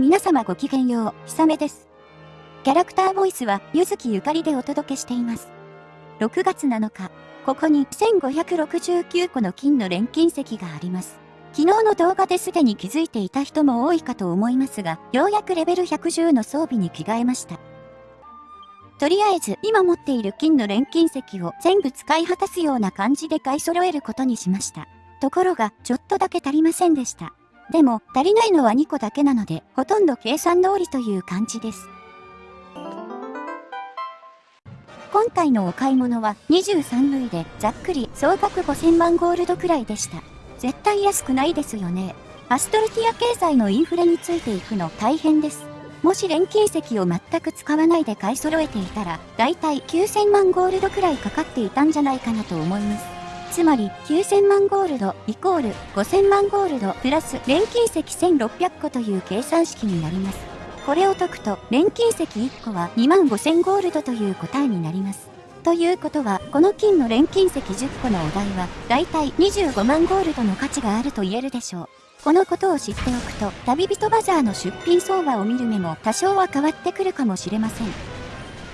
皆様ごきげんよう、ひさめです。キャラクターボイスは、ゆずきゆかりでお届けしています。6月7日、ここに1569個の金の錬金石があります。昨日の動画ですでに気づいていた人も多いかと思いますが、ようやくレベル110の装備に着替えました。とりあえず、今持っている金の錬金石を全部使い果たすような感じで買い揃えることにしました。ところが、ちょっとだけ足りませんでした。でも、足りないのは2個だけなので、ほとんど計算通りという感じです。今回のお買い物は23類でざっくり総額5000万ゴールドくらいでした。絶対安くないですよね。アストルティア経済のインフレについていくの大変です。もし錬金石を全く使わないで買い揃えていたら、だいたい9000万ゴールドくらいかかっていたんじゃないかなと思います。つまり9000万ゴールドイコール5000万ゴールドプラス錬金石1600個という計算式になります。これを解くと錬金石1個は2万5000ゴールドという答えになります。ということは、この金の錬金石10個のお題は、だいたい25万ゴールドの価値があると言えるでしょう。このことを知っておくと、旅人バザーの出品相場を見る目も多少は変わってくるかもしれません。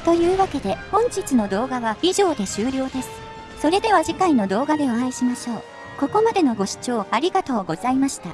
というわけで、本日の動画は以上で終了です。それでは次回の動画でお会いしましょう。ここまでのご視聴ありがとうございました。